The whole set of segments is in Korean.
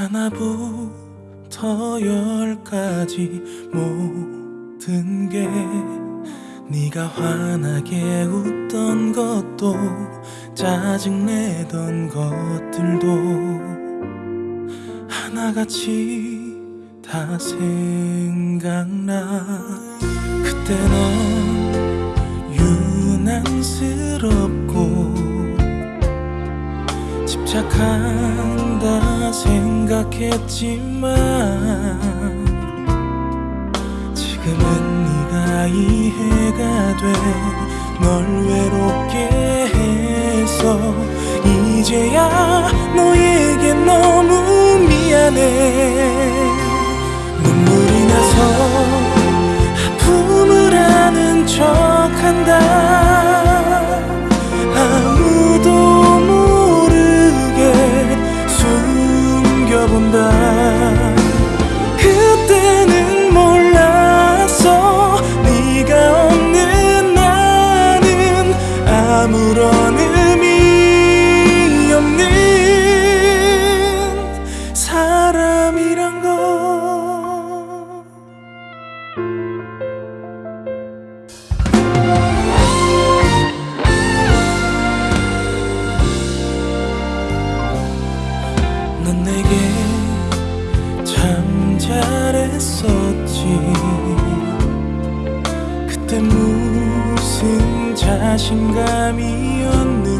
하나부터 열까지 모든 게 네가 환하게 웃던 것도 짜증내던 것들도 하나같이 다 생각나. 그때 넌 유난스럽고 집착한다 생각했지만 지금은 네가 이해가 돼. 널 외롭게 해서 이제야 너에게 너무 미안해 했었지. 그때 무슨 자신감이었는지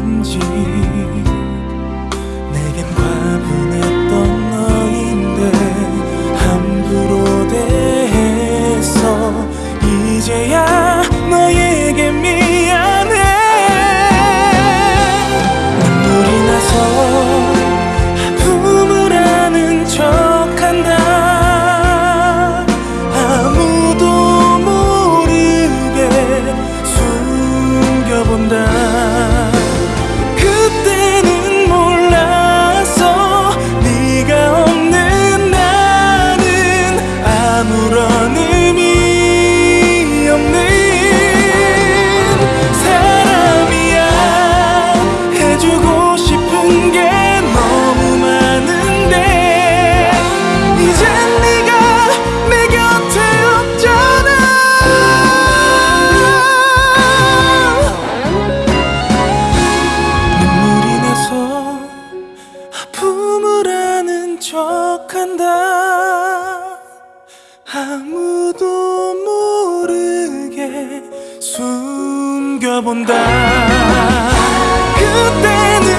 아무런 의미 없는 사람이야. 해주고 싶은 게 너무 많은데 이젠 네가 내 곁에 없잖아. 눈물이 나서 아픔을 아는 척한다 아무도 모르게 숨겨본다. 그때는